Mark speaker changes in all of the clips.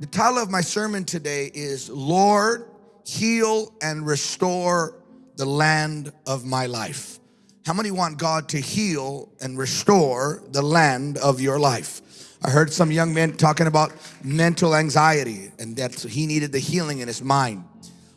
Speaker 1: The title of my sermon today is Lord, Heal and Restore the Land of My Life. How many want God to heal and restore the land of your life? I heard some young men talking about mental anxiety and that he needed the healing in his mind.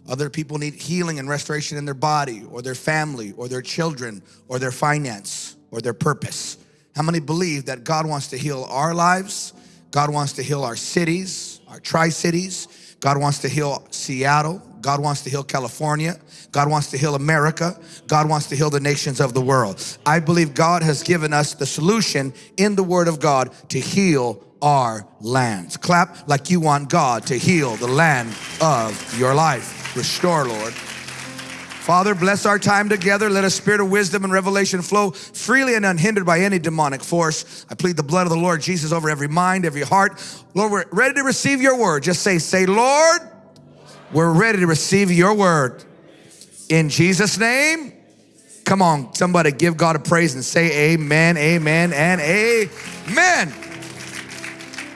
Speaker 1: Other people need healing and restoration in their body or their family or their children or their finance or their purpose. How many believe that God wants to heal our lives? God wants to heal our cities, our tri-cities. God wants to heal Seattle. God wants to heal California. God wants to heal America. God wants to heal the nations of the world. I believe God has given us the solution in the Word of God to heal our lands. Clap like you want God to heal the land of your life. Restore, Lord. Father, bless our time together. Let a spirit of wisdom and revelation flow freely and unhindered by any demonic force. I plead the blood of the Lord Jesus over every mind, every heart. Lord, we're ready to receive your word. Just say, say, Lord, we're ready to receive your word. In Jesus' name, come on, somebody give God a praise and say amen, amen, and amen.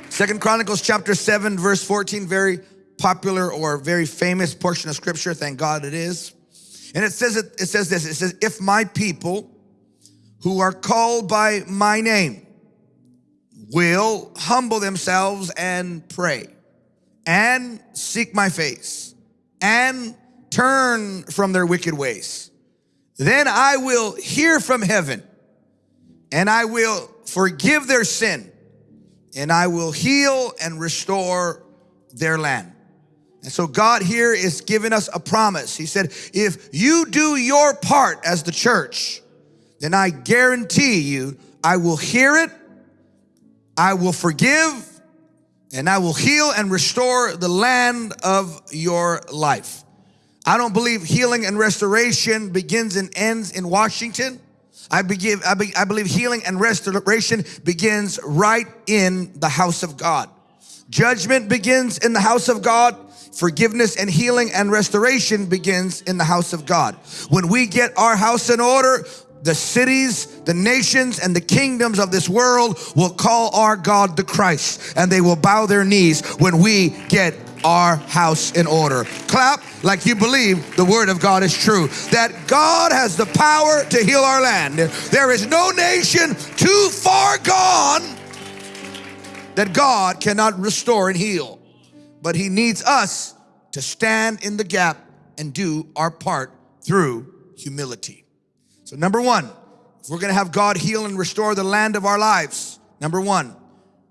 Speaker 1: Second Chronicles chapter 7, verse 14, very popular or very famous portion of scripture. Thank God it is. And it says, it, it says this, it says, if my people who are called by my name will humble themselves and pray and seek my face and turn from their wicked ways, then I will hear from heaven and I will forgive their sin and I will heal and restore their land. And so God here is giving us a promise. He said, if you do your part as the church, then I guarantee you, I will hear it, I will forgive, and I will heal and restore the land of your life. I don't believe healing and restoration begins and ends in Washington. I, I, be, I believe healing and restoration begins right in the house of God. Judgment begins in the house of God. Forgiveness and healing and restoration begins in the house of God. When we get our house in order, the cities, the nations, and the kingdoms of this world will call our God the Christ and they will bow their knees when we get our house in order. Clap like you believe the word of God is true. That God has the power to heal our land. There is no nation too far gone that God cannot restore and heal but he needs us to stand in the gap and do our part through humility. So number one, if we're gonna have God heal and restore the land of our lives, number one,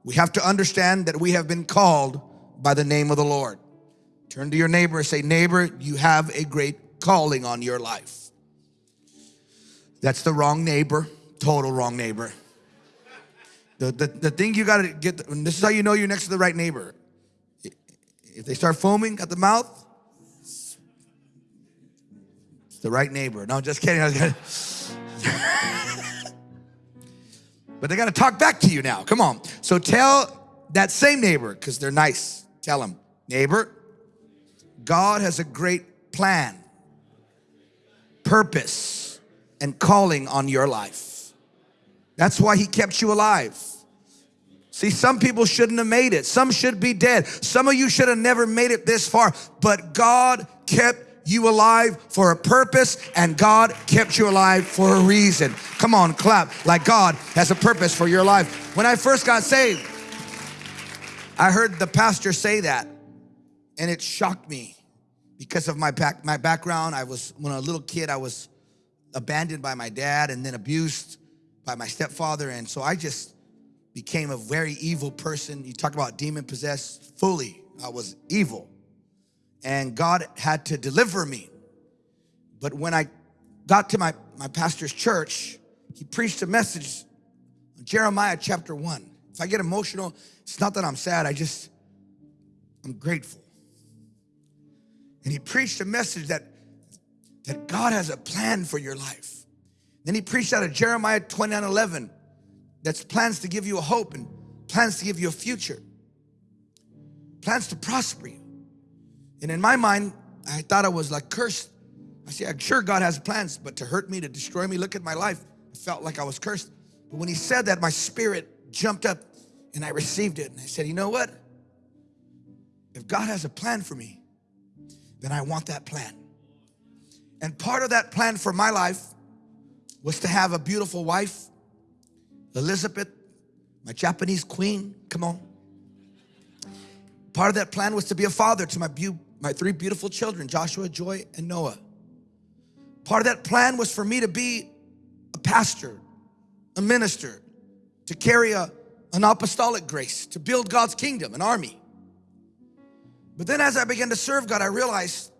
Speaker 1: we have to understand that we have been called by the name of the Lord. Turn to your neighbor and say, neighbor, you have a great calling on your life. That's the wrong neighbor, total wrong neighbor. The, the, the thing you gotta get, this is how you know you're next to the right neighbor. If they start foaming at the mouth, it's the right neighbor. No, just kidding. but they got to talk back to you now. Come on. So tell that same neighbor, because they're nice, tell them, neighbor, God has a great plan, purpose, and calling on your life. That's why he kept you alive. See, some people shouldn't have made it. Some should be dead. Some of you should have never made it this far, but God kept you alive for a purpose and God kept you alive for a reason. Come on, clap like God has a purpose for your life. When I first got saved, I heard the pastor say that and it shocked me because of my back, my background. I was, when a little kid, I was abandoned by my dad and then abused by my stepfather. And so I just became a very evil person. You talk about demon possessed fully. I was evil. And God had to deliver me. But when I got to my, my pastor's church, he preached a message, Jeremiah chapter one. If I get emotional, it's not that I'm sad, I just, I'm grateful. And he preached a message that, that God has a plan for your life. Then he preached out of Jeremiah 29, 11 that's plans to give you a hope and plans to give you a future, plans to prosper you. And in my mind, I thought I was like cursed. I said, sure God has plans, but to hurt me, to destroy me, look at my life. I felt like I was cursed. But when he said that, my spirit jumped up and I received it. And I said, you know what? if God has a plan for me, then I want that plan. And part of that plan for my life was to have a beautiful wife, Elizabeth, my Japanese queen, come on. Part of that plan was to be a father to my, my three beautiful children, Joshua, Joy, and Noah. Part of that plan was for me to be a pastor, a minister, to carry a, an apostolic grace, to build God's kingdom, an army. But then as I began to serve God, I realized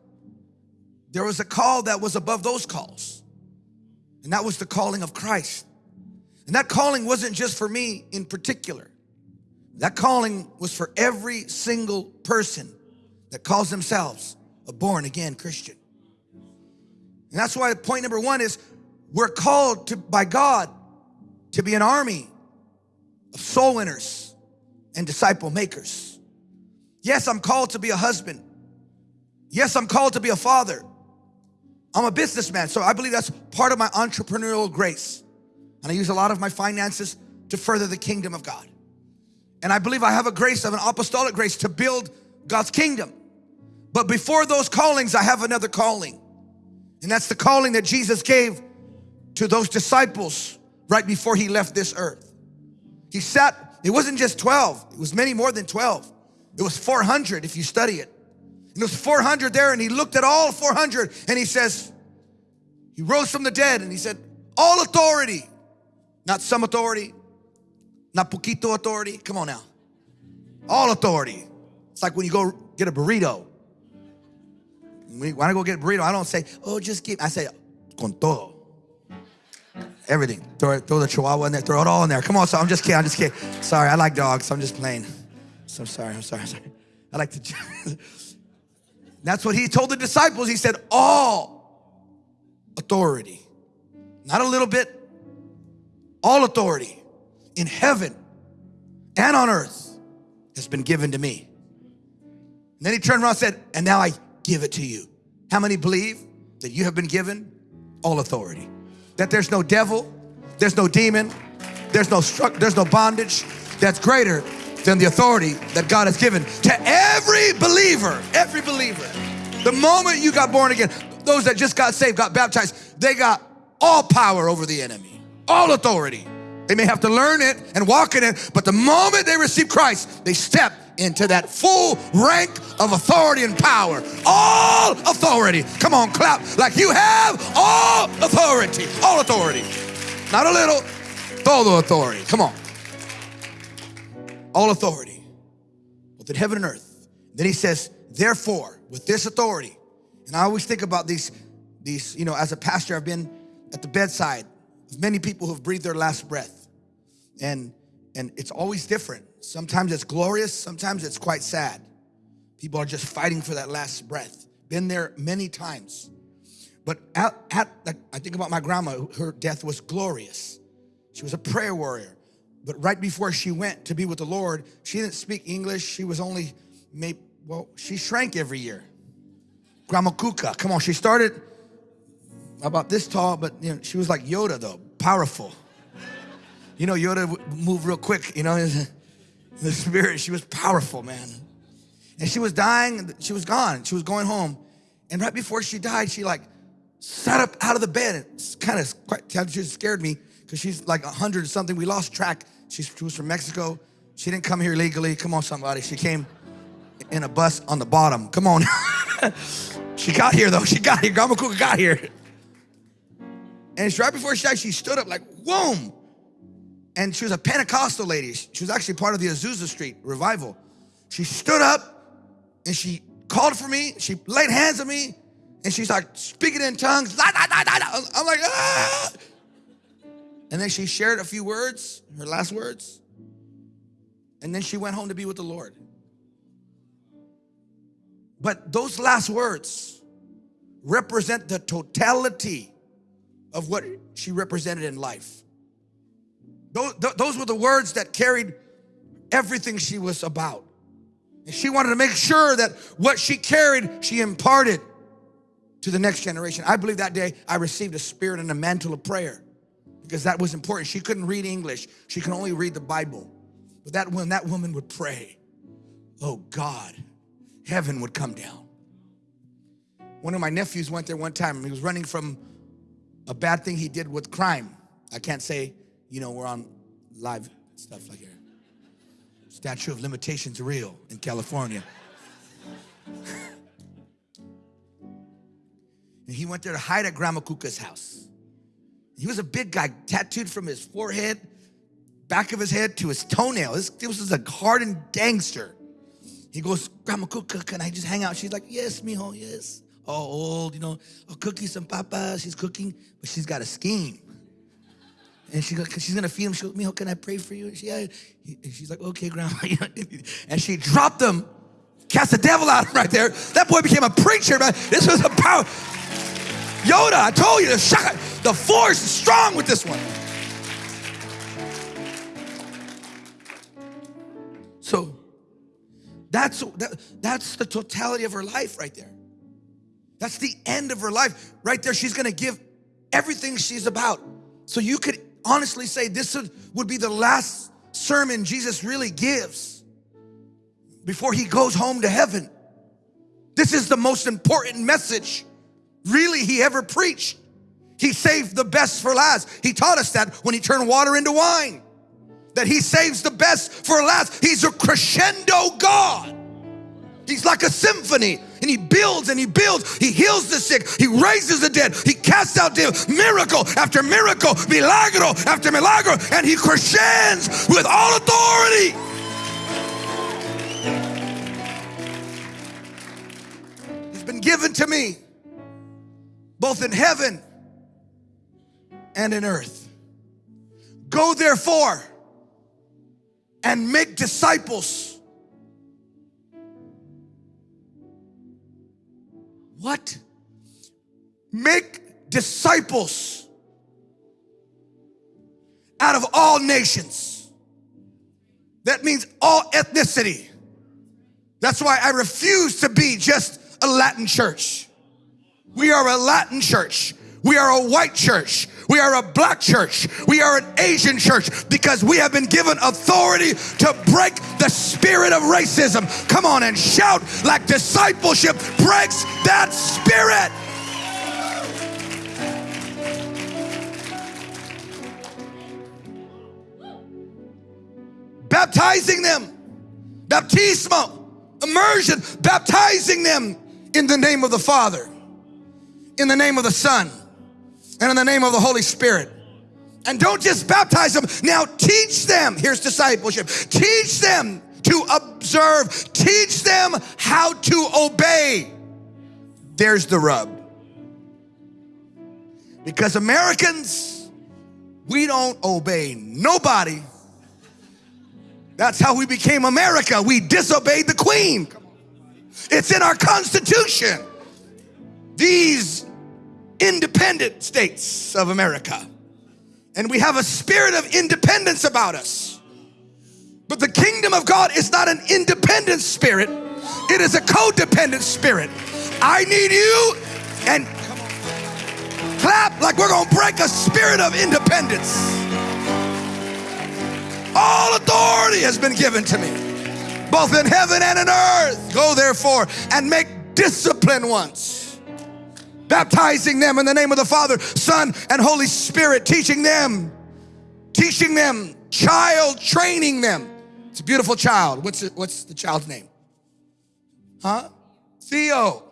Speaker 1: there was a call that was above those calls. And that was the calling of Christ. And that calling wasn't just for me in particular. That calling was for every single person that calls themselves a born again Christian. And that's why point number one is we're called to, by God to be an army of soul winners and disciple makers. Yes, I'm called to be a husband. Yes, I'm called to be a father. I'm a businessman, so I believe that's part of my entrepreneurial grace. And I use a lot of my finances to further the kingdom of God. And I believe I have a grace of an apostolic grace to build God's kingdom. But before those callings, I have another calling. And that's the calling that Jesus gave to those disciples right before he left this earth. He sat, it wasn't just 12, it was many more than 12. It was 400 if you study it. And there was 400 there and he looked at all 400 and he says, he rose from the dead and he said, all authority, not some authority, not poquito authority. Come on now. All authority. It's like when you go get a burrito. When I go get a burrito, I don't say, oh, just give. I say, con todo. Everything. Throw, throw the chihuahua in there. Throw it all in there. Come on, so I'm just kidding. I'm just kidding. Sorry, I like dogs. So I'm just playing. So I'm sorry. I'm sorry. I'm sorry. I like to. That's what he told the disciples. He said, all authority. Not a little bit, all authority in heaven and on earth has been given to me. And then he turned around and said, and now I give it to you. How many believe that you have been given all authority? That there's no devil, there's no demon, there's no struck, there's no bondage that's greater than the authority that God has given to every believer, every believer. The moment you got born again, those that just got saved, got baptized, they got all power over the enemy, all authority. They may have to learn it and walk in it, but the moment they receive Christ, they step into that full rank of authority and power. All authority. Come on, clap like you have all authority. All authority. Not a little, todo authority. Come on all authority, both in heaven and earth. Then he says, therefore, with this authority, and I always think about these, these, you know, as a pastor, I've been at the bedside many people who've breathed their last breath. And, and it's always different. Sometimes it's glorious, sometimes it's quite sad. People are just fighting for that last breath. Been there many times. But at, at I think about my grandma, her death was glorious. She was a prayer warrior. But right before she went to be with the Lord, she didn't speak English. She was only, maybe, well, she shrank every year. Grandma Kuka, come on, she started about this tall, but you know, she was like Yoda though, powerful. You know, Yoda moved real quick, you know, the spirit, she was powerful, man. And she was dying, she was gone, she was going home. And right before she died, she like sat up out of the bed. It's kind of quite, she scared me because she's like a hundred something. We lost track She's, she was from Mexico. She didn't come here legally. Come on, somebody. She came in a bus on the bottom. Come on. she got here though. She got here. Grandma got here. And it's right before she died, she stood up like, whoom. And she was a Pentecostal lady. She was actually part of the Azusa Street revival. She stood up and she called for me. She laid hands on me and she's like speaking in tongues. I'm like, ah. And then she shared a few words, her last words. And then she went home to be with the Lord. But those last words represent the totality of what she represented in life. Those, those were the words that carried everything she was about. And she wanted to make sure that what she carried, she imparted to the next generation. I believe that day I received a spirit and a mantle of prayer because that was important. She couldn't read English. She could only read the Bible. But that when that woman would pray, oh God, heaven would come down. One of my nephews went there one time. He was running from a bad thing he did with crime. I can't say, you know, we're on live stuff like here. Statue of limitations real in California. and he went there to hide at Grandma Kuka's house. He was a big guy, tattooed from his forehead, back of his head to his toenail. This, this was a hardened gangster. He goes, Grandma Kuka, can I just hang out? She's like, yes, mijo, yes. All old, you know, I'll cook you some papas. She's cooking, but she's got a scheme. And she she's gonna feed him. She goes, mijo, can I pray for you? And she, yeah. and she's like, okay, grandma. and she dropped him, cast the devil out right there. That boy became a preacher, man. This was a power. Yoda, I told you, the, shock, the force is strong with this one. So that's, that, that's the totality of her life right there. That's the end of her life. Right there, she's gonna give everything she's about. So you could honestly say this would be the last sermon Jesus really gives before he goes home to heaven. This is the most important message really he ever preached. He saved the best for last. He taught us that when he turned water into wine, that he saves the best for last. He's a crescendo God. He's like a symphony and he builds and he builds. He heals the sick. He raises the dead. He casts out devils. Miracle after miracle, milagro after milagro, and he crescends with all authority. He's been given to me both in heaven and in earth. Go therefore and make disciples. What? Make disciples out of all nations. That means all ethnicity. That's why I refuse to be just a Latin church. We are a Latin church. We are a white church. We are a black church. We are an Asian church because we have been given authority to break the spirit of racism. Come on and shout like discipleship breaks that spirit. Baptizing them, baptismo, immersion, baptizing them in the name of the Father in the name of the Son and in the name of the Holy Spirit. And don't just baptize them, now teach them. Here's discipleship. Teach them to observe, teach them how to obey. There's the rub. Because Americans, we don't obey nobody. That's how we became America. We disobeyed the Queen. It's in our Constitution. These independent states of America. And we have a spirit of independence about us. But the kingdom of God is not an independent spirit, it is a codependent spirit. I need you and clap like we're gonna break a spirit of independence. All authority has been given to me, both in heaven and in earth. Go therefore and make discipline once baptizing them in the name of the Father, Son, and Holy Spirit, teaching them, teaching them, child training them. It's a beautiful child. What's, it, what's the child's name? Huh? Theo.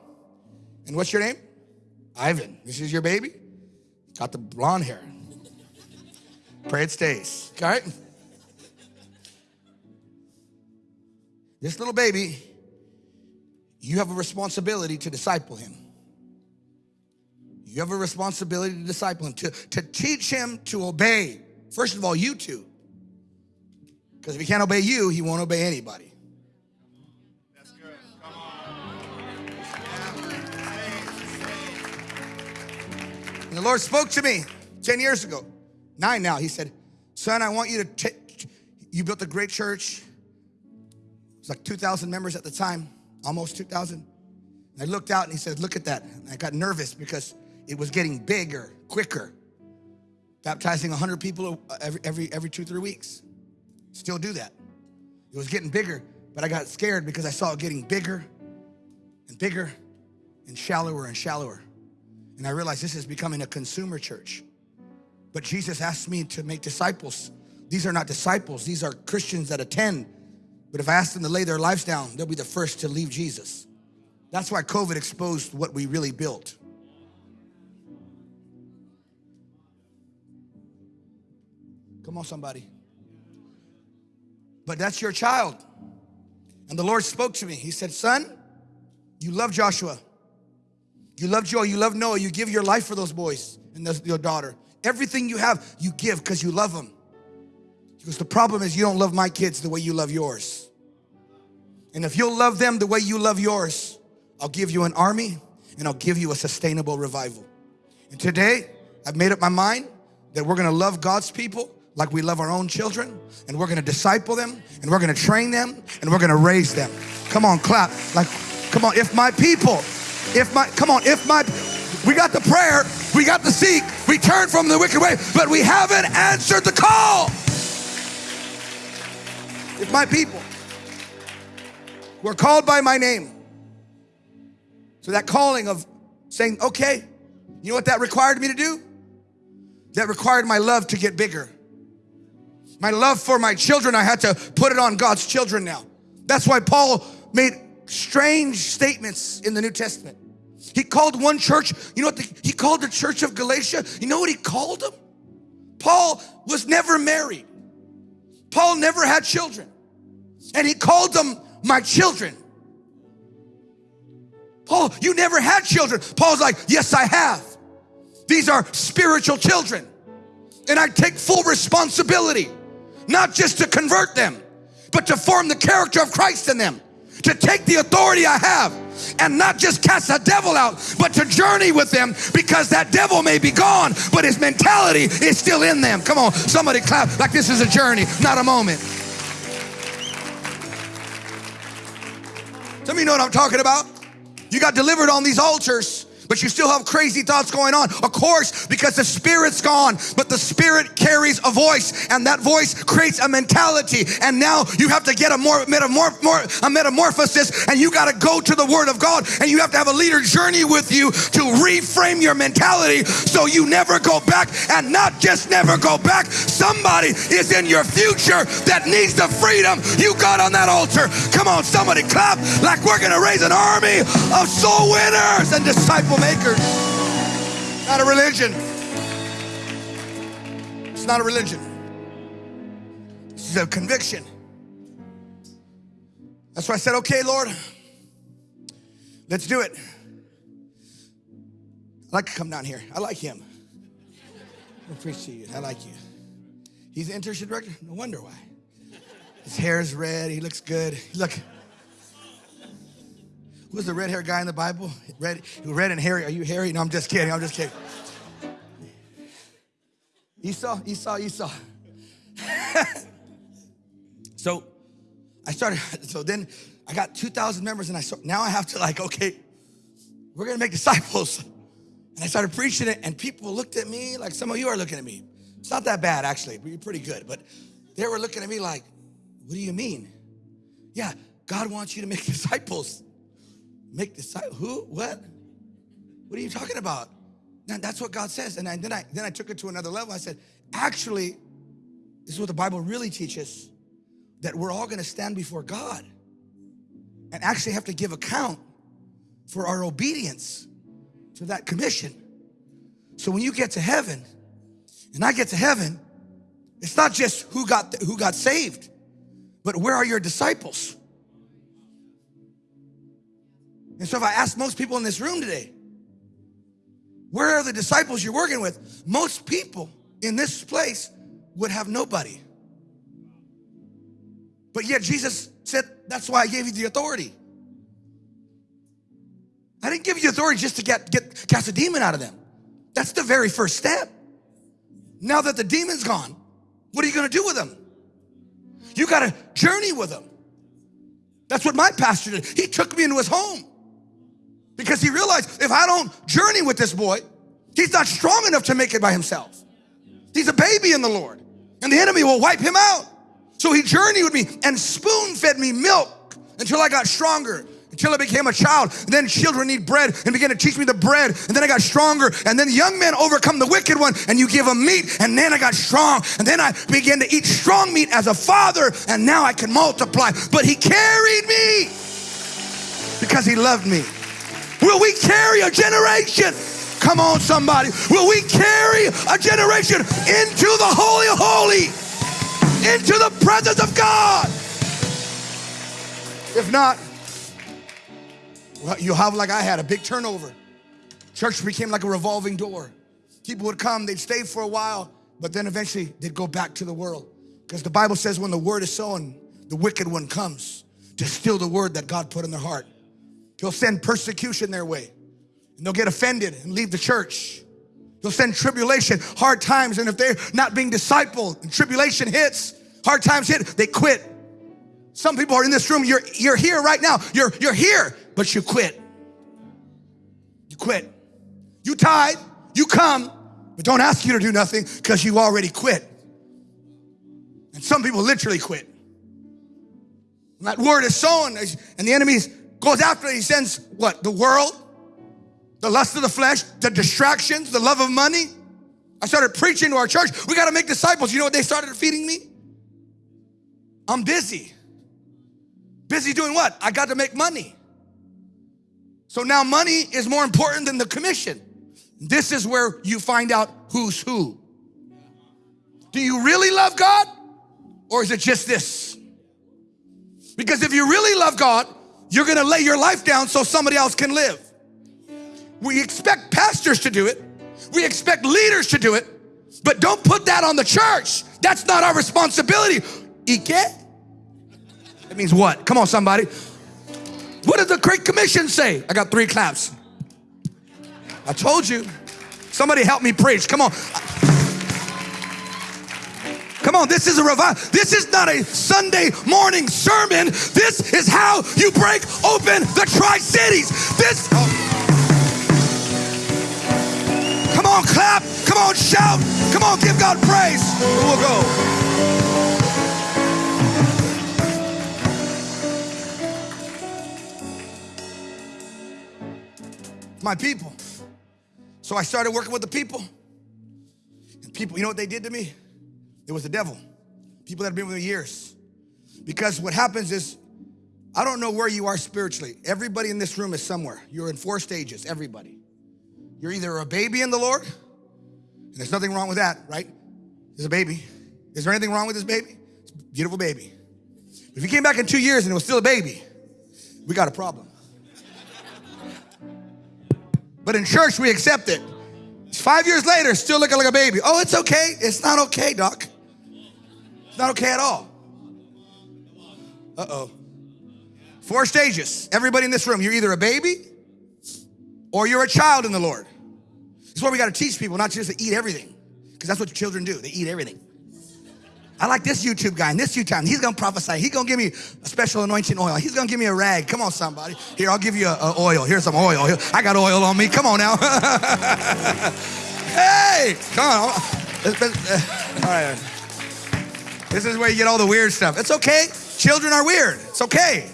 Speaker 1: And what's your name? Ivan. This is your baby? Got the blonde hair. Pray it stays. All right? This little baby, you have a responsibility to disciple him. You have a responsibility to disciple him, to, to teach him to obey. First of all, you two. Because if he can't obey you, he won't obey anybody. That's good. Come on. And the Lord spoke to me 10 years ago, nine now. He said, Son, I want you to you built a great church. It was like 2,000 members at the time, almost 2,000. I looked out and he said, Look at that. And I got nervous because it was getting bigger, quicker. Baptizing 100 people every, every, every two, three weeks. Still do that. It was getting bigger, but I got scared because I saw it getting bigger and bigger and shallower and shallower. And I realized this is becoming a consumer church. But Jesus asked me to make disciples. These are not disciples, these are Christians that attend. But if I ask them to lay their lives down, they'll be the first to leave Jesus. That's why COVID exposed what we really built. Come on, somebody. But that's your child. And the Lord spoke to me. He said, Son, you love Joshua. You love Joel. You love Noah. You give your life for those boys and your daughter. Everything you have, you give because you love them. Because The problem is you don't love my kids the way you love yours. And if you'll love them the way you love yours, I'll give you an army and I'll give you a sustainable revival. And today, I've made up my mind that we're gonna love God's people like we love our own children and we're gonna disciple them and we're gonna train them and we're gonna raise them. Come on, clap. Like, come on, if my people, if my, come on, if my, we got the prayer, we got the seek, we turn from the wicked way, but we haven't answered the call. If my people were called by my name, so that calling of saying, okay, you know what that required me to do? That required my love to get bigger. My love for my children, I had to put it on God's children now. That's why Paul made strange statements in the New Testament. He called one church, you know what? The, he called the church of Galatia, you know what he called them? Paul was never married. Paul never had children. And he called them my children. Paul, you never had children. Paul's like, yes, I have. These are spiritual children. And I take full responsibility not just to convert them, but to form the character of Christ in them, to take the authority I have and not just cast a devil out, but to journey with them because that devil may be gone, but his mentality is still in them. Come on, somebody clap like this is a journey, not a moment. Some of you know what I'm talking about. You got delivered on these altars but you still have crazy thoughts going on. Of course, because the spirit's gone, but the spirit carries a voice, and that voice creates a mentality. And now you have to get a more metamorph, more, a metamorphosis, and you got to go to the Word of God, and you have to have a leader journey with you to reframe your mentality so you never go back, and not just never go back. Somebody is in your future that needs the freedom you got on that altar. Come on, somebody clap like we're going to raise an army of soul winners and disciple makers. Not a religion. It's not a religion. This is a conviction. That's why I said, okay, Lord, let's do it. I like to come down here. I like him. I appreciate you. I like you. He's the internship director? No wonder why. His hair is red. He looks good. Look. Who's the red-haired guy in the Bible? Red, red and hairy. Are you hairy? No, I'm just kidding. I'm just kidding. Esau, Esau, Esau. so I started, so then I got 2,000 members and I saw, now I have to like, okay, we're gonna make disciples. And I started preaching it and people looked at me like some of you are looking at me. It's not that bad actually, you're pretty good. But they were looking at me like, what do you mean? Yeah, God wants you to make disciples. Make disciples? Who? What? What are you talking about? That's what God says. And I, then I then I took it to another level. I said, actually, this is what the Bible really teaches that we're all gonna stand before God and actually have to give account for our obedience to that commission. So when you get to heaven, and I get to heaven, it's not just who got who got saved, but where are your disciples? And so if I ask most people in this room today, where are the disciples you're working with? Most people in this place would have nobody. But yet Jesus said, that's why I gave you the authority. I didn't give you authority just to get, get cast a demon out of them. That's the very first step. Now that the demon's gone, what are you gonna do with them? You gotta journey with them. That's what my pastor did. He took me into his home because he realized if I don't journey with this boy, he's not strong enough to make it by himself. He's a baby in the Lord and the enemy will wipe him out. So he journeyed with me and spoon fed me milk until I got stronger. until I became a child. And then children need bread and began to teach me the bread. And then I got stronger. And then young men overcome the wicked one and you give them meat. And then I got strong. And then I began to eat strong meat as a father. And now I can multiply. But he carried me because he loved me. Will we carry a generation? Come on, somebody. Will we carry a generation into the Holy of Holy, into the presence of God? If not, well, you'll have like I had a big turnover. Church became like a revolving door. People would come, they'd stay for a while, but then eventually they'd go back to the world. Because the Bible says when the word is sown, the wicked one comes to steal the word that God put in their heart. He'll send persecution their way. And they'll get offended and leave the church. He'll send tribulation, hard times, and if they're not being discipled and tribulation hits, hard times hit, they quit. Some people are in this room, you're, you're here right now, you're, you're here, but you quit. You quit. You tied, you come, but don't ask you to do nothing because you already quit. And some people literally quit. And that word is sown, and the enemy goes after it. He sends what? The world, the lust of the flesh, the distractions, the love of money. I started preaching to our church. We got to make disciples. You know what they started feeding me? I'm busy. Busy doing what? I got to make money. So now money is more important than the commission. This is where you find out who's who. Do you really love God or is it just this? Because if you really love God, you're gonna lay your life down so somebody else can live. We expect pastors to do it. We expect leaders to do it, but don't put that on the church. That's not our responsibility. Ike? That means what? Come on, somebody. What does the Great Commission say? I got three claps. I told you. Somebody help me preach. Come on. Come on, this is a revival. This is not a Sunday morning sermon. This is how you break open the Tri Cities. This. Oh. Come on, clap. Come on, shout. Come on, give God praise. We'll go. my people. So I started working with the people. And people, you know what they did to me? It was the devil. People that have been with me years. Because what happens is, I don't know where you are spiritually. Everybody in this room is somewhere. You're in four stages, everybody. You're either a baby in the Lord, and there's nothing wrong with that, right? There's a baby. Is there anything wrong with this baby? It's a beautiful baby. If you came back in two years and it was still a baby, we got a problem. But in church, we accept it. Five years later, still looking like a baby. Oh, it's okay. It's not okay, doc. It's not okay at all. Uh-oh. Four stages. Everybody in this room, you're either a baby or you're a child in the Lord. This is why we got to teach people not just to eat everything, because that's what children do. They eat everything. I like this YouTube guy and this YouTube. He's gonna prophesy. He's gonna give me a special anointing oil. He's gonna give me a rag. Come on, somebody. Here, I'll give you a, a oil. Here's some oil. Here, I got oil on me. Come on now. hey, come on. All right. This is where you get all the weird stuff. It's okay. Children are weird. It's okay.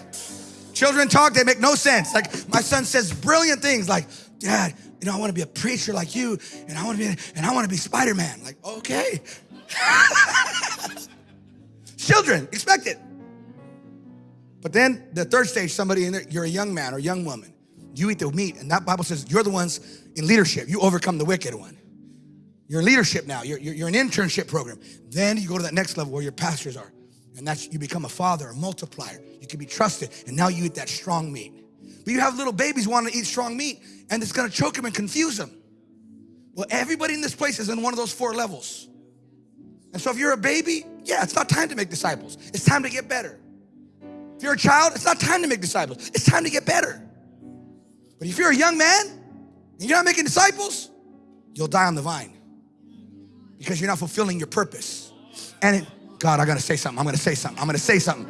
Speaker 1: Children talk, they make no sense. Like my son says brilliant things like, Dad, you know, I want to be a preacher like you, and I want to be, and I want to be Spider-Man. Like, okay. Children, expect it. But then the third stage, somebody in there, you're a young man or young woman. You eat the meat, and that Bible says you're the ones in leadership. You overcome the wicked one. You're leadership now. You're, you're, you're an internship program. Then you go to that next level where your pastors are. And that's you become a father, a multiplier. You can be trusted. And now you eat that strong meat. But you have little babies wanting to eat strong meat, and it's gonna choke them and confuse them. Well, everybody in this place is in one of those four levels. And so if you're a baby, yeah, it's not time to make disciples. It's time to get better. If you're a child, it's not time to make disciples. It's time to get better. But if you're a young man and you're not making disciples, you'll die on the vine because you're not fulfilling your purpose. And it, God, I gotta say something. I'm gonna say something. I'm gonna say something.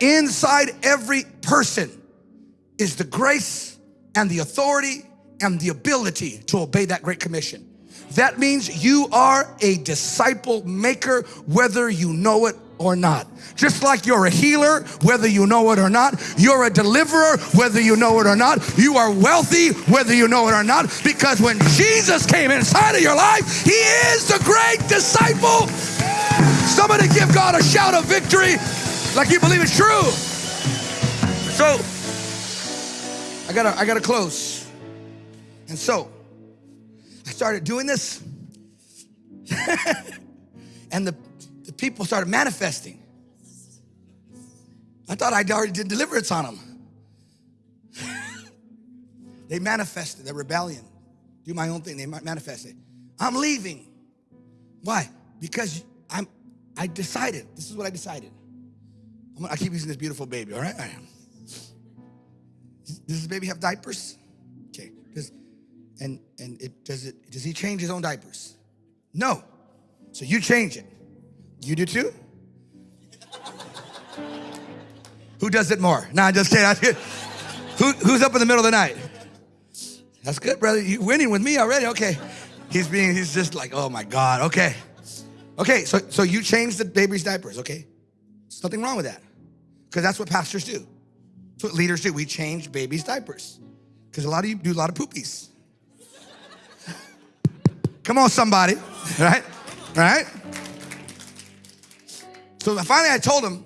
Speaker 1: Inside every person is the grace and the authority and the ability to obey that great commission. That means you are a disciple maker whether you know it or not. Just like you're a healer, whether you know it or not. You're a deliverer, whether you know it or not. You are wealthy, whether you know it or not. Because when Jesus came inside of your life, He is the great disciple. Somebody give God a shout of victory like you believe it's true. So, I gotta, I gotta close. And so, I started doing this. and the, people started manifesting. I thought I'd already did deliverance on them. they manifested their rebellion. Do my own thing. They manifested. I'm leaving. Why? Because I'm. I decided. This is what I decided. Gonna, i keep using this beautiful baby. All right. All right. Does this baby have diapers? Okay. Does and and it does it? Does he change his own diapers? No. So you change it. You do too. Who does it more? Nah, I just kidding. Who, who's up in the middle of the night? That's good, brother. You winning with me already. Okay. He's being, he's just like, oh my God. Okay. Okay, so so you change the baby's diapers, okay? There's nothing wrong with that. Because that's what pastors do. That's what leaders do. We change babies' diapers. Because a lot of you do a lot of poopies. Come on, somebody. Right? Right? So finally I told him,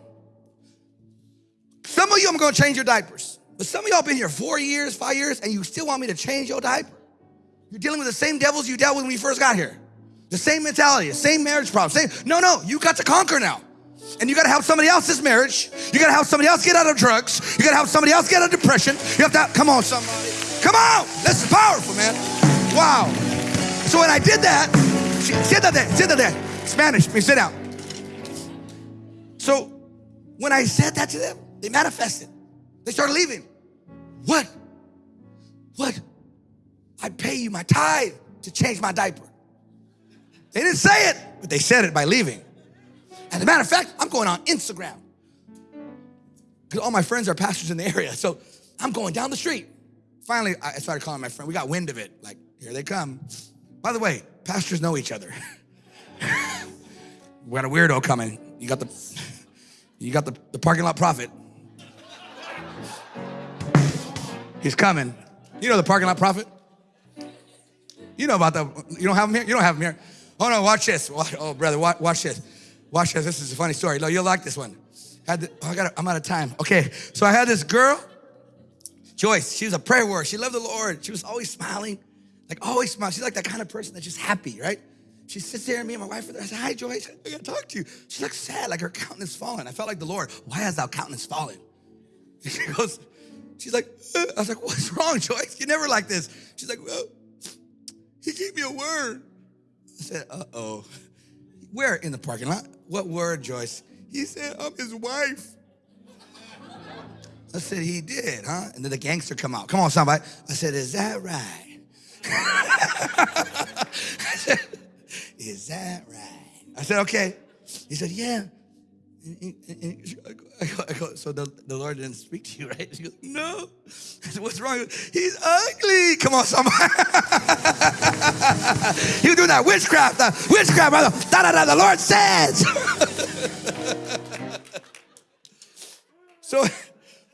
Speaker 1: some of you, I'm gonna change your diapers. But some of y'all been here four years, five years, and you still want me to change your diaper. You're dealing with the same devils you dealt with when you first got here. The same mentality, the same marriage problem. Same, no, no, you got to conquer now. And you gotta help somebody else's marriage. You gotta help somebody else get out of drugs. You gotta help somebody else get out of depression. You have to, come on, somebody. Come on. This is powerful, man. Wow. So when I did that, sit there, sit there. Spanish, me sit down. So when I said that to them, they manifested. They started leaving. What? What? I pay you my tithe to change my diaper. They didn't say it, but they said it by leaving. As a matter of fact, I'm going on Instagram. Because all my friends are pastors in the area. So I'm going down the street. Finally, I started calling my friend. We got wind of it. Like, here they come. By the way, pastors know each other. we got a weirdo coming. You got the you got the, the parking lot prophet. He's coming. You know the parking lot prophet? You know about the, you don't have him here? You don't have him here. Oh no, watch this. Watch, oh, brother, watch, watch, this. Watch this. This is a funny story. No, you'll like this one. Had the, oh, I got I'm out of time. Okay, so I had this girl, Joyce. She was a prayer warrior. She loved the Lord. She was always smiling, like always smiling. She's like that kind of person that's just happy, right? She sits there, and me and my wife are there. I said, Hi, Joyce. I gotta talk to you. She looks sad, like her countenance fallen. I felt like the Lord. Why has thou countenance fallen? And she goes, She's like, uh. I was like, What's wrong, Joyce? You're never like this. She's like, Well, he gave me a word. I said, Uh oh. Where in the parking lot? What word, Joyce? He said, I'm his wife. I said, He did, huh? And then the gangster come out. Come on, somebody. I said, Is that right? I said, is that right? I said, Okay. He said, Yeah. I go, I go, so the, the Lord didn't speak to you, right? She goes, No. I said, What's wrong? He's ugly. Come on, somebody. was doing that witchcraft, the witchcraft, brother. Da da da, the Lord says. so,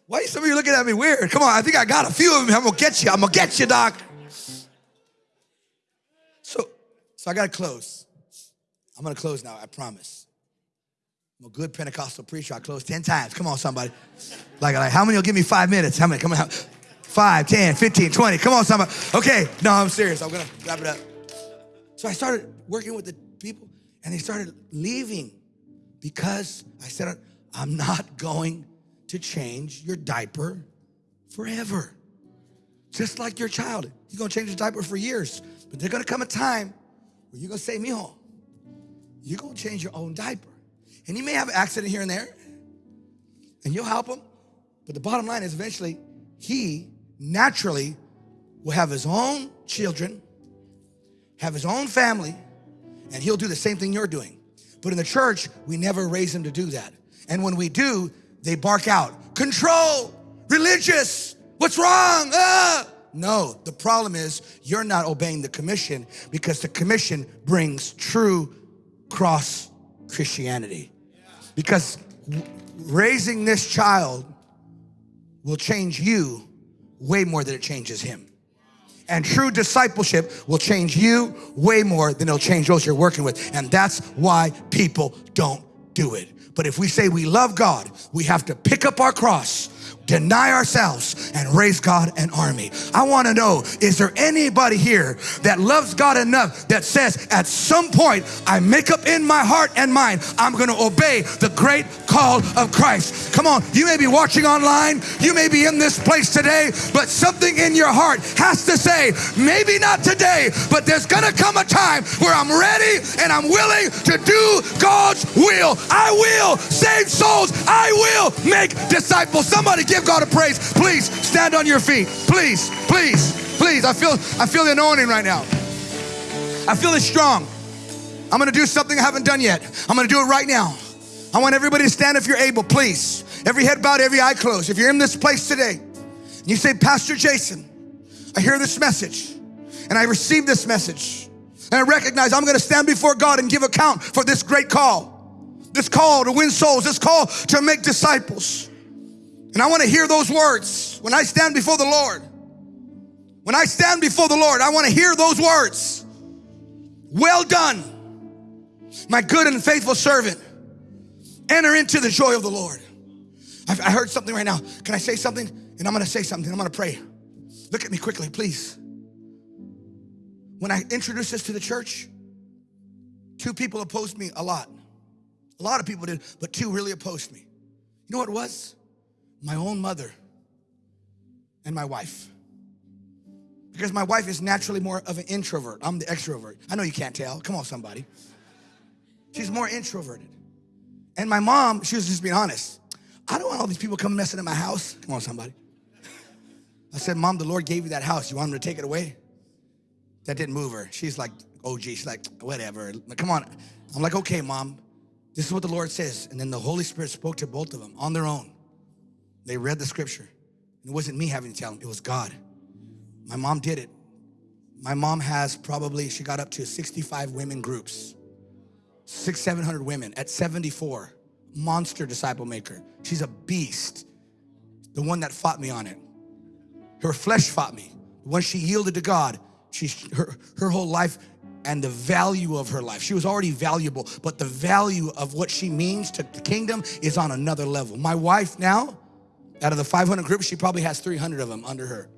Speaker 1: why are some of you looking at me weird? Come on, I think I got a few of them. I'm gonna get you. I'm gonna get you, Doc. So I got to close. I'm going to close now, I promise. I'm a good Pentecostal preacher. I close 10 times. Come on, somebody. Like, like how many will give me five minutes? How many? Come on. Five, 10, 15, 20. Come on, somebody. Okay, no, I'm serious. I'm going to wrap it up. So I started working with the people, and they started leaving because I said, I'm not going to change your diaper forever. Just like your child. He's going to change his diaper for years. But there's going to come a time well, you're gonna say, mijo, you're gonna change your own diaper. And he may have an accident here and there, and you'll help him. But the bottom line is eventually he naturally will have his own children, have his own family, and he'll do the same thing you're doing. But in the church, we never raise him to do that. And when we do, they bark out, control, religious, what's wrong? Ah! No, the problem is you're not obeying the commission because the commission brings true cross Christianity. Because raising this child will change you way more than it changes him. And true discipleship will change you way more than it'll change those you're working with. And that's why people don't do it. But if we say we love God, we have to pick up our cross deny ourselves and raise God an army. I want to know, is there anybody here that loves God enough that says at some point I make up in my heart and mind, I'm going to obey the great call of Christ. Come on, you may be watching online, you may be in this place today, but something in your heart has to say, maybe not today, but there's going to come a time where I'm ready and I'm willing to do God's will. I will save souls. I will make disciples. Somebody give God a praise. Please stand on your feet. Please, please, please. I feel I feel the anointing right now. I feel it strong. I'm gonna do something I haven't done yet. I'm gonna do it right now. I want everybody to stand if you're able, please. Every head bowed, every eye closed. If you're in this place today, and you say, Pastor Jason, I hear this message and I receive this message. And I recognize I'm gonna stand before God and give account for this great call. This call to win souls, this call to make disciples. And I want to hear those words when I stand before the Lord. When I stand before the Lord, I want to hear those words. Well done, my good and faithful servant. Enter into the joy of the Lord. I've, I heard something right now. Can I say something? And I'm going to say something. I'm going to pray. Look at me quickly, please. When I introduced this to the church, two people opposed me a lot. A lot of people did, but two really opposed me. You know what it was? My own mother and my wife. Because my wife is naturally more of an introvert. I'm the extrovert. I know you can't tell. Come on, somebody. She's more introverted. And my mom, she was just being honest. I don't want all these people coming messing in my house. Come on, somebody. I said, Mom, the Lord gave you that house. You want him to take it away? That didn't move her. She's like, oh, gee. She's like, whatever. Come on. I'm like, okay, Mom. This is what the Lord says. And then the Holy Spirit spoke to both of them on their own. They read the scripture. It wasn't me having to tell them, it was God. My mom did it. My mom has probably, she got up to 65 women groups, six, 700 women at 74. Monster disciple maker. She's a beast. The one that fought me on it. Her flesh fought me. When she yielded to God, she, her, her whole life and the value of her life. She was already valuable, but the value of what she means to the kingdom is on another level. My wife now, out of the 500 groups, she probably has 300 of them under her.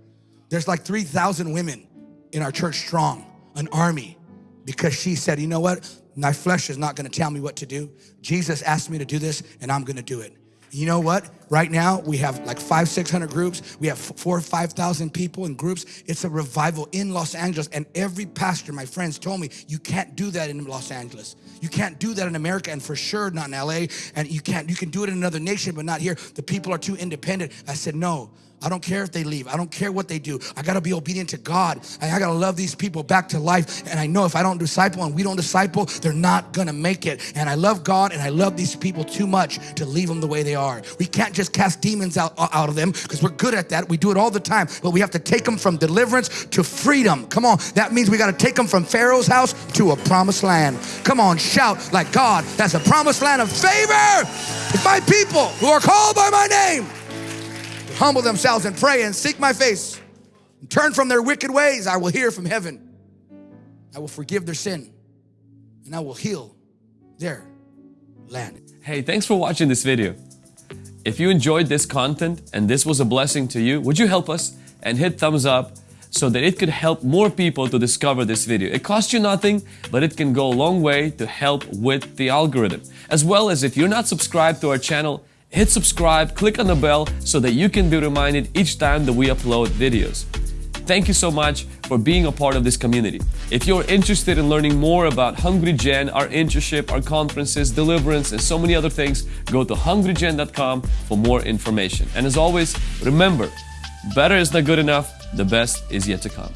Speaker 1: There's like 3,000 women in our church strong, an army, because she said, you know what? My flesh is not gonna tell me what to do. Jesus asked me to do this and I'm gonna do it. You know what? Right now, we have like five, 600 groups. We have four or 5,000 people in groups. It's a revival in Los Angeles. And every pastor, my friends told me, you can't do that in Los Angeles. You can't do that in America and for sure not in LA. And you can't, you can do it in another nation, but not here. The people are too independent. I said, no, I don't care if they leave. I don't care what they do. I got to be obedient to God. I got to love these people back to life. And I know if I don't disciple and we don't disciple, they're not going to make it. And I love God and I love these people too much to leave them the way they are. We can't just cast demons out, uh, out of them because we're good at that. We do it all the time. But we have to take them from deliverance to freedom. Come on. That means we got to take them from Pharaoh's house to a promised land. Come on, shout like God. That's a promised land of favor. If my people who are called by my name humble themselves and pray and seek my face and turn from their wicked ways, I will hear from heaven. I will forgive their sin and I will heal their land.
Speaker 2: Hey, thanks for watching this video. If you enjoyed this content and this was a blessing to you, would you help us and hit thumbs up so that it could help more people to discover this video. It costs you nothing, but it can go a long way to help with the algorithm. As well as if you're not subscribed to our channel, hit subscribe, click on the bell so that you can be reminded each time that we upload videos. Thank you so much for being a part of this community. If you're interested in learning more about Hungry Gen, our internship, our conferences, deliverance, and so many other things, go to hungrygen.com for more information. And as always, remember, better is not good enough, the best is yet to come.